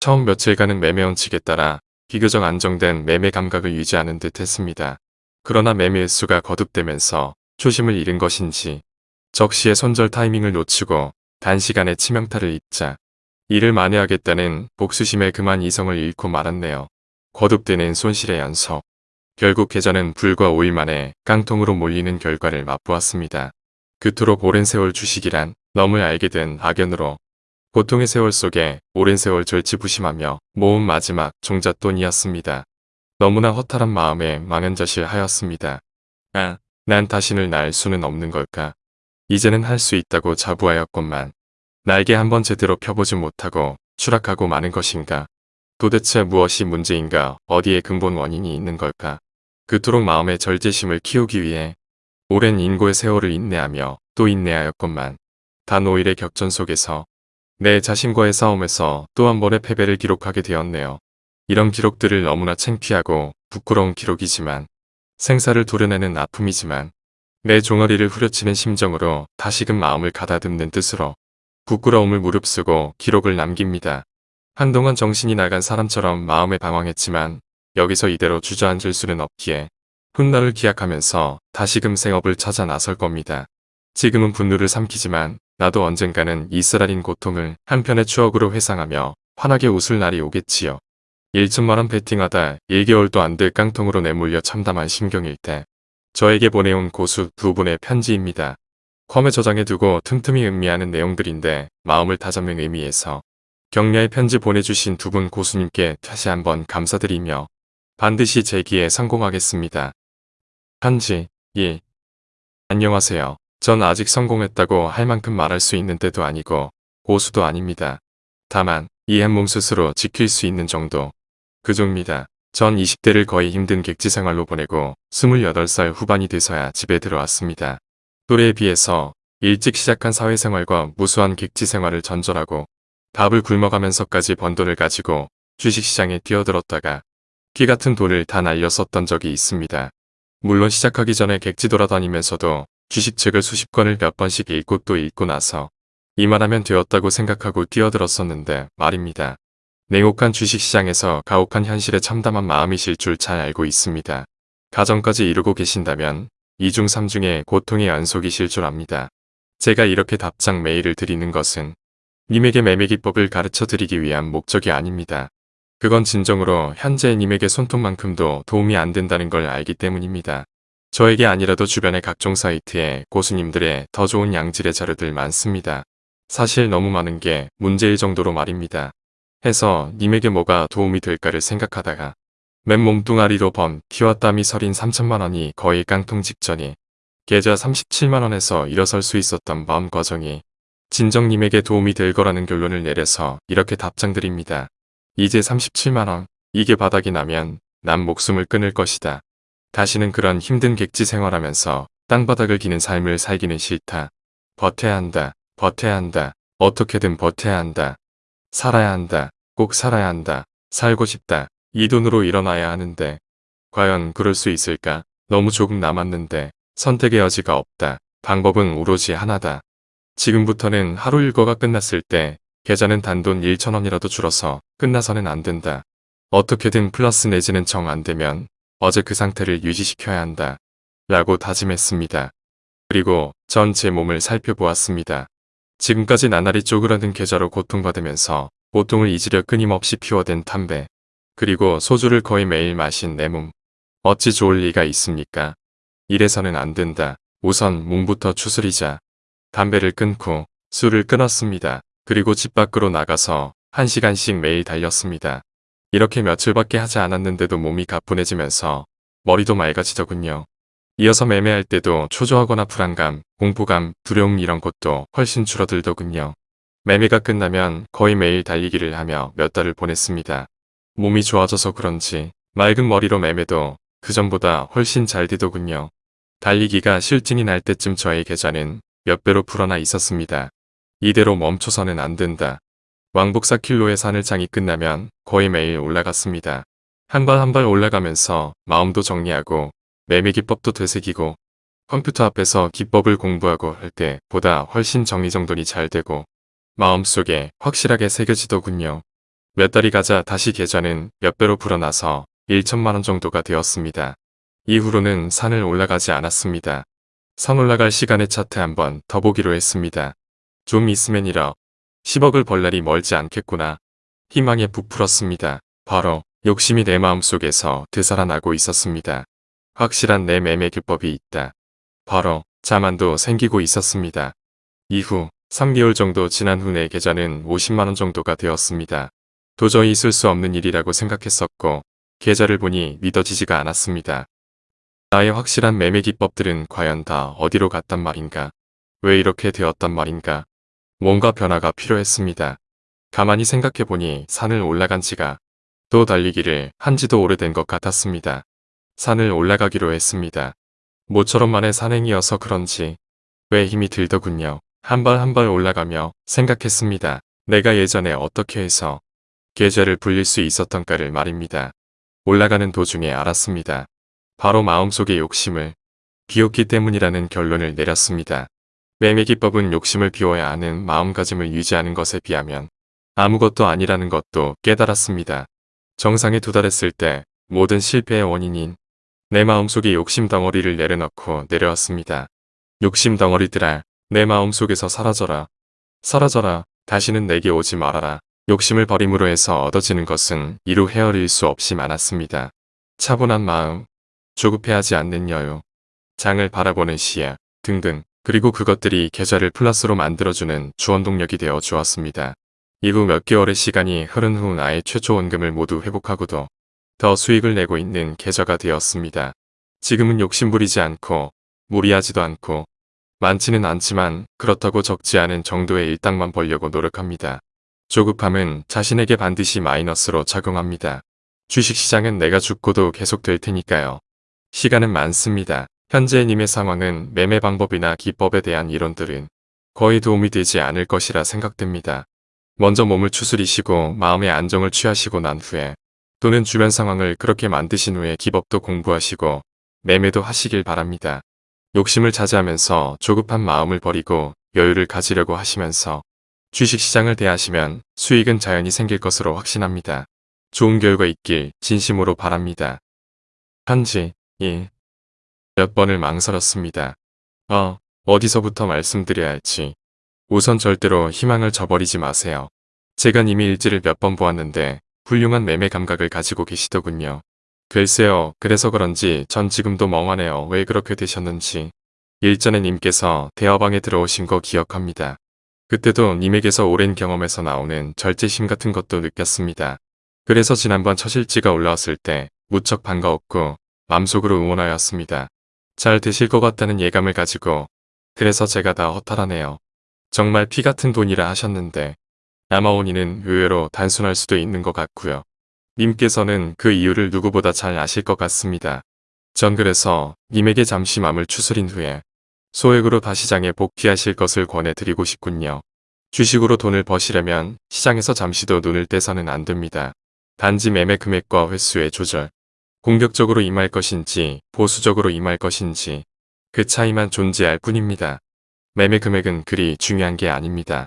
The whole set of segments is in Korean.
처음 며칠간은 매매 원칙에 따라 비교적 안정된 매매 감각을 유지하는 듯 했습니다. 그러나 매매 횟수가 거듭되면서 초심을 잃은 것인지 적시에 손절 타이밍을 놓치고 단시간에 치명타를 입자 이를 만회하겠다는 복수심에 그만 이성을 잃고 말았네요. 거듭되는 손실의 연속. 결국 계좌는 불과 5일 만에 깡통으로 몰리는 결과를 맛보았습니다. 그토록 오랜 세월 주식이란 너무 알게 된 악연으로 고통의 세월 속에 오랜 세월 절치부심하며 모은 마지막 종잣돈이었습니다. 너무나 허탈한 마음에 망연자실하였습니다. 아, 난 다신을 날 수는 없는 걸까? 이제는 할 수 있다고 자부하였건만 날개 한번 제대로 펴보지 못하고 추락하고 마는 것인가? 도대체 무엇이 문제인가? 어디에 근본 원인이 있는 걸까? 그토록 마음의 절제심을 키우기 위해 오랜 인고의 세월을 인내하며 또 인내하였건만 단 5일의 격전 속에서 내 자신과의 싸움에서 또 한 번의 패배를 기록하게 되었네요. 이런 기록들을 너무나 창피하고 부끄러운 기록이지만 생사를 도려내는 아픔이지만 내 종아리를 후려치는 심정으로 다시금 마음을 가다듬는 뜻으로 부끄러움을 무릅쓰고 기록을 남깁니다. 한동안 정신이 나간 사람처럼 마음에 방황했지만 여기서 이대로 주저앉을 수는 없기에 훗날을 기약하면서 다시금 생업을 찾아 나설 겁니다. 지금은 분노를 삼키지만 나도 언젠가는 이 쓰라린 고통을 한편의 추억으로 회상하며 환하게 웃을 날이 오겠지요. 1천만원 베팅하다 1개월도 안 될 깡통으로 내몰려 참담한 심경일 때 저에게 보내온 고수 두 분의 편지입니다. 컴에 저장해 두고 틈틈이 음미하는 내용들인데 마음을 다잡는 의미에서 격려의 편지 보내주신 두 분 고수님께 다시 한번 감사드리며 반드시 제기에 성공하겠습니다. 편지 1. 안녕하세요. 전 아직 성공했다고 할 만큼 말할 수 있는 때도 아니고 고수도 아닙니다. 다만 이 한 몸 스스로 지킬 수 있는 정도 그 정도입니다. 전 20대를 거의 힘든 객지 생활로 보내고 28살 후반이 돼서야 집에 들어왔습니다. 또래에 비해서 일찍 시작한 사회생활과 무수한 객지 생활을 전절하고 밥을 굶어가면서까지 번 돈을 가지고 주식시장에 뛰어들었다가 기 같은 돈을 다 날려 썼던 적이 있습니다. 물론 시작하기 전에 객지 돌아다니면서도 주식책을 수십 권을 몇 번씩 읽고 또 읽고 나서 이만하면 되었다고 생각하고 뛰어들었었는데 말입니다. 냉혹한 주식시장에서 가혹한 현실에 참담한 마음이실 줄 잘 알고 있습니다. 가정까지 이루고 계신다면 2중 3중의 고통의 연속이실 줄 압니다. 제가 이렇게 답장 메일을 드리는 것은 님에게 매매기법을 가르쳐 드리기 위한 목적이 아닙니다. 그건 진정으로 현재 님에게 손톱만큼도 도움이 안 된다는 걸 알기 때문입니다. 저에게 아니라도 주변의 각종 사이트에 고수님들의 더 좋은 양질의 자료들 많습니다. 사실 너무 많은 게 문제일 정도로 말입니다. 해서 님에게 뭐가 도움이 될까를 생각하다가 맨 몸뚱아리로 번 피와 땀이 서린 3천만원이 거의 깡통 직전이 계좌 37만원에서 일어설 수 있었던 마음 과정이 진정님에게 도움이 될 거라는 결론을 내려서 이렇게 답장드립니다. 이제 37만원 이게 바닥이 나면 난 목숨을 끊을 것이다. 다시는 그런 힘든 객지 생활하면서 땅바닥을 기는 삶을 살기는 싫다. 버텨야 한다. 버텨야 한다. 어떻게든 버텨야 한다. 살아야 한다. 꼭 살아야 한다. 살고 싶다. 이 돈으로 일어나야 하는데 과연 그럴 수 있을까? 너무 조금 남았는데 선택의 여지가 없다. 방법은 오로지 하나다. 지금부터는 하루 일과가 끝났을 때 계좌는 단돈 1천원이라도 줄어서 끝나서는 안 된다. 어떻게든 플러스 내지는 정 안 되면 어제 그 상태를 유지시켜야 한다. 라고 다짐했습니다. 그리고 전 제 몸을 살펴보았습니다. 지금까지 나날이 쪼그라든 계좌로 고통받으면서 고통을 잊으려 끊임없이 피워댄 담배 그리고 소주를 거의 매일 마신 내 몸. 어찌 좋을 리가 있습니까? 이래서는 안 된다. 우선 몸부터 추스리자. 담배를 끊고 술을 끊었습니다. 그리고 집 밖으로 나가서 한시간씩 매일 달렸습니다. 이렇게 며칠밖에 하지 않았는데도 몸이 가뿐해지면서 머리도 맑아지더군요. 이어서 매매할 때도 초조하거나 불안감, 공포감, 두려움 이런 것도 훨씬 줄어들더군요. 매매가 끝나면 거의 매일 달리기를 하며 몇 달을 보냈습니다. 몸이 좋아져서 그런지 맑은 머리로 매매도 그전보다 훨씬 잘 되더군요. 달리기가 실증이 날 때쯤 저의 계좌는 몇 배로 불어나 있었습니다. 이대로 멈춰서는 안 된다. 왕복 4킬로의 산을 장이 끝나면 거의 매일 올라갔습니다. 한 발 한 발 올라가면서 마음도 정리하고 매매 기법도 되새기고 컴퓨터 앞에서 기법을 공부하고 할 때보다 훨씬 정리정돈이 잘 되고 마음속에 확실하게 새겨지더군요. 몇 달이 가자 다시 계좌는 몇 배로 불어나서 1천만 원 정도가 되었습니다. 이후로는 산을 올라가지 않았습니다. 산 올라갈 시간에 차트 한번 더 보기로 했습니다. 좀 있으면 1억, 10억을 벌 날이 멀지 않겠구나. 희망에 부풀었습니다. 바로 욕심이 내 마음속에서 되살아나고 있었습니다. 확실한 내 매매 기법이 있다. 바로 자만도 생기고 있었습니다. 이후 3개월 정도 지난 후 내 계좌는 50만원 정도가 되었습니다. 도저히 있을 수 없는 일이라고 생각했었고 계좌를 보니 믿어지지가 않았습니다. 나의 확실한 매매 기법들은 과연 다 어디로 갔단 말인가? 왜 이렇게 되었단 말인가? 뭔가 변화가 필요했습니다. 가만히 생각해보니 산을 올라간 지가 또 달리기를 한지도 오래된 것 같았습니다. 산을 올라가기로 했습니다. 모처럼 만의 산행이어서 그런지 왜 힘이 들더군요. 한 발 한 발 올라가며 생각했습니다. 내가 예전에 어떻게 해서 계좌를 불릴 수 있었던가를 말입니다. 올라가는 도중에 알았습니다. 바로 마음속의 욕심을 비웠기 때문이라는 결론을 내렸습니다. 매매 기법은 욕심을 비워야 하는 마음가짐을 유지하는 것에 비하면 아무것도 아니라는 것도 깨달았습니다. 정상에 도달했을 때 모든 실패의 원인인 내 마음속의 욕심 덩어리를 내려놓고 내려왔습니다. 욕심 덩어리들아 내 마음속에서 사라져라. 사라져라. 다시는 내게 오지 말아라. 욕심을 버림으로 해서 얻어지는 것은 이루 헤아릴 수 없이 많았습니다. 차분한 마음, 조급해하지 않는 여유, 장을 바라보는 시야 등등 그리고 그것들이 계좌를 플러스로 만들어주는 주원동력이 되어 주었습니다. 이후 몇 개월의 시간이 흐른 후 나의 최초 원금을 모두 회복하고도 더 수익을 내고 있는 계좌가 되었습니다. 지금은 욕심부리지 않고 무리하지도 않고 많지는 않지만 그렇다고 적지 않은 정도의 일당만 벌려고 노력합니다. 조급함은 자신에게 반드시 마이너스로 작용합니다. 주식시장은 내가 죽고도 계속될 테니까요. 시간은 많습니다. 현재 님의 상황은 매매 방법이나 기법에 대한 이론들은 거의 도움이 되지 않을 것이라 생각됩니다. 먼저 몸을 추스리시고 마음의 안정을 취하시고 난 후에 또는 주변 상황을 그렇게 만드신 후에 기법도 공부하시고 매매도 하시길 바랍니다. 욕심을 자제하면서 조급한 마음을 버리고 여유를 가지려고 하시면서 주식시장을 대하시면 수익은 자연히 생길 것으로 확신합니다. 좋은 결과 있길 진심으로 바랍니다. 편지 1. 몇 번을 망설였습니다. 어, 어디서부터 말씀드려야 할지. 우선 절대로 희망을 저버리지 마세요. 제가 이미 일지를 몇 번 보았는데 훌륭한 매매 감각을 가지고 계시더군요. 글쎄요, 그래서 그런지 전 지금도 멍하네요. 왜 그렇게 되셨는지. 일전에 님께서 대화방에 들어오신 거 기억합니다. 그때도 님에게서 오랜 경험에서 나오는 절제심 같은 것도 느꼈습니다. 그래서 지난번 처실지가 올라왔을 때 무척 반가웠고 맘속으로 응원하였습니다. 잘 되실 것 같다는 예감을 가지고 그래서 제가 다 허탈하네요. 정말 피 같은 돈이라 하셨는데 원인은 의외로 단순할 수도 있는 것 같고요. 님께서는 그 이유를 누구보다 잘 아실 것 같습니다. 전 그래서 님에게 잠시 맘을 추스린 후에 소액으로 다시장에 복귀하실 것을 권해드리고 싶군요. 주식으로 돈을 버시려면 시장에서 잠시도 눈을 떼서는 안 됩니다. 단지 매매 금액과 횟수의 조절, 공격적으로 임할 것인지 보수적으로 임할 것인지 그 차이만 존재할 뿐입니다. 매매 금액은 그리 중요한 게 아닙니다.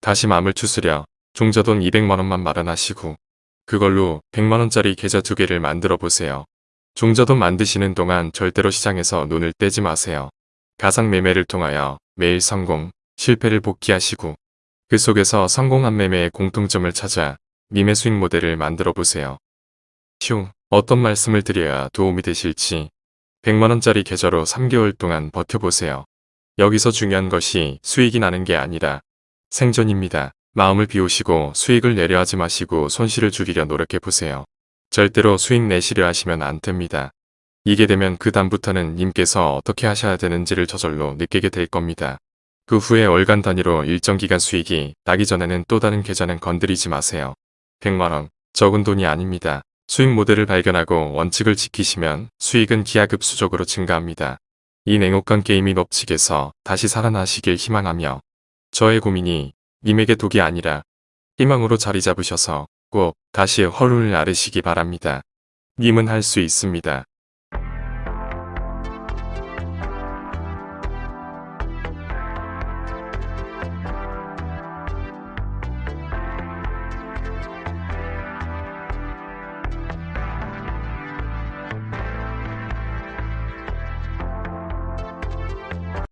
다시 마음을 추스려 종자돈 200만원만 마련하시고 그걸로 100만원짜리 계좌 두 개를 만들어 보세요. 종자돈 만드시는 동안 절대로 시장에서 눈을 떼지 마세요. 가상 매매를 통하여 매일 성공, 실패를 복귀하시고 그 속에서 성공한 매매의 공통점을 찾아 님의 수익 모델을 만들어 보세요. 휴, 어떤 말씀을 드려야 도움이 되실지 100만원짜리 계좌로 3개월 동안 버텨보세요. 여기서 중요한 것이 수익이 나는 게 아니라 생존입니다. 마음을 비우시고 수익을 내려 하지 마시고 손실을 줄이려 노력해보세요. 절대로 수익 내시려 하시면 안 됩니다. 이게 되면 그 다음부터는 님께서 어떻게 하셔야 되는지를 저절로 느끼게 될 겁니다. 그 후에 월간 단위로 일정 기간 수익이 나기 전에는 또 다른 계좌는 건드리지 마세요. 100만원, 적은 돈이 아닙니다. 수익 모델을 발견하고 원칙을 지키시면 수익은 기하급수적으로 증가합니다. 이 냉혹한 게임의 법칙에서 다시 살아나시길 희망하며 저의 고민이 님에게 독이 아니라 희망으로 자리 잡으셔서 꼭 다시 허lun을 앓으시기 바랍니다. 님은 할 수 있습니다.